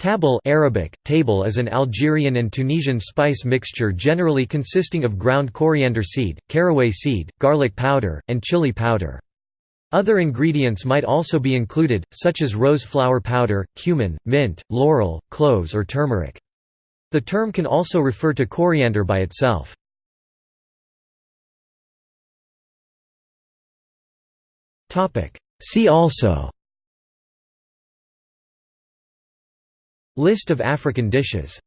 Tabil Arabic, table is an Algerian and Tunisian spice mixture generally consisting of ground coriander seed, caraway seed, garlic powder, and chili powder. Other ingredients might also be included, such as rose flower powder, cumin, mint, laurel, cloves or turmeric. The term can also refer to coriander by itself. See also List of African dishes